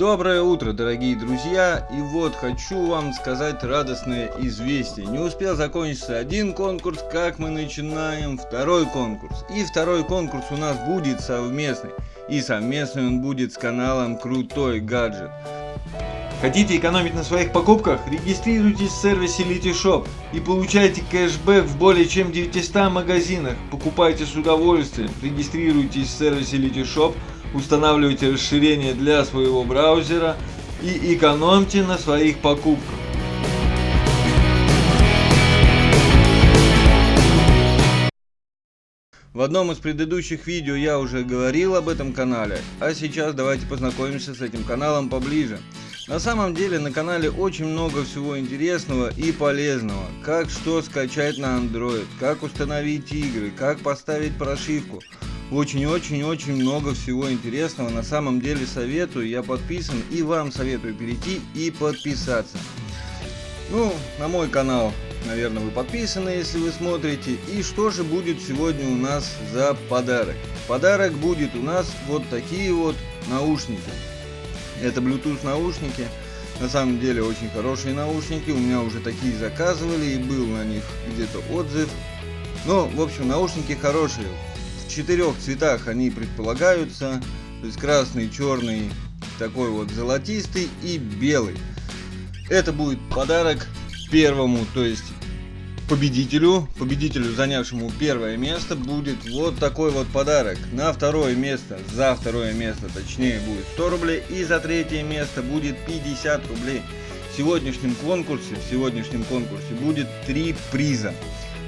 Доброе утро, дорогие друзья! И вот хочу вам сказать радостное известие. Не успел закончиться один конкурс, как мы начинаем второй конкурс. И второй конкурс у нас будет совместный. И совместный он будет с каналом Крутой Гаджет. Хотите экономить на своих покупках? Регистрируйтесь в сервисе Litishop и получайте кэшбэк в более чем 900 магазинах. Покупайте с удовольствием. Регистрируйтесь в сервисе Litishop устанавливайте расширение для своего браузера и экономьте на своих покупках. В одном из предыдущих видео я уже говорил об этом канале, а сейчас давайте познакомимся с этим каналом поближе. На самом деле на канале очень много всего интересного и полезного. Как что скачать на Android, как установить игры, как поставить прошивку. Очень-очень-очень много всего интересного. На самом деле советую, я подписан и вам советую перейти и подписаться. Ну, на мой канал, наверное, вы подписаны, если вы смотрите. И что же будет сегодня у нас за подарок? Подарок будет у нас вот такие вот наушники. Это Bluetooth наушники. На самом деле очень хорошие наушники. У меня уже такие заказывали и был на них где-то отзыв. Ну, в общем, наушники хорошие четырех цветах они предполагаются. То есть красный, черный, такой вот золотистый и белый. Это будет подарок первому, то есть победителю, победителю, занявшему первое место, будет вот такой вот подарок. На второе место, за второе место, точнее, будет 100 рублей. И за третье место будет 50 рублей. В сегодняшнем конкурсе, в сегодняшнем конкурсе будет три приза.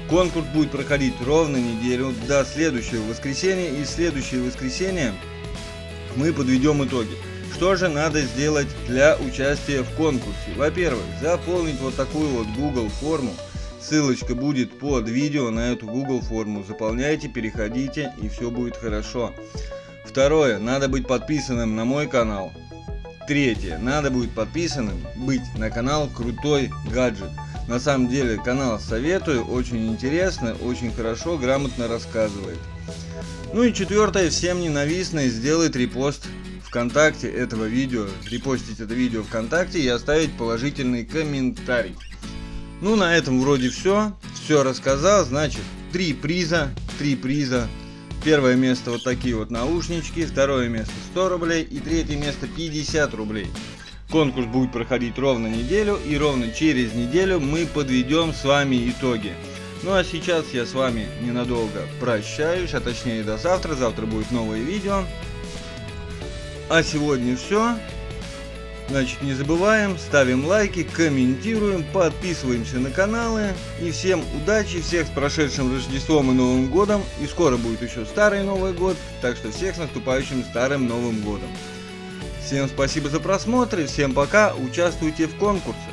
Конкурс будет проходить ровно неделю до следующего воскресенья. И следующее воскресенье мы подведем итоги. Что же надо сделать для участия в конкурсе? Во-первых, заполнить вот такую вот Google форму. Ссылочка будет под видео на эту Google форму. Заполняйте, переходите и все будет хорошо. Второе, надо быть подписанным на мой канал. Третье, надо будет подписанным быть на канал Крутой Гаджет. На самом деле канал советую, очень интересно, очень хорошо, грамотно рассказывает. Ну и четвертое, всем ненавистное, сделать репост ВКонтакте этого видео, репостить это видео ВКонтакте и оставить положительный комментарий. Ну на этом вроде все, все рассказал, значит три приза, три приза. Первое место вот такие вот наушнички, второе место 100 рублей и третье место 50 рублей. Конкурс будет проходить ровно неделю и ровно через неделю мы подведем с вами итоги. Ну а сейчас я с вами ненадолго прощаюсь, а точнее до завтра. Завтра будет новое видео. А сегодня все. Значит, не забываем, ставим лайки, комментируем, подписываемся на каналы. И всем удачи, всех с прошедшим Рождеством и Новым Годом. И скоро будет еще Старый Новый Год, так что всех с наступающим Старым Новым Годом. Всем спасибо за просмотр и всем пока, участвуйте в конкурсе.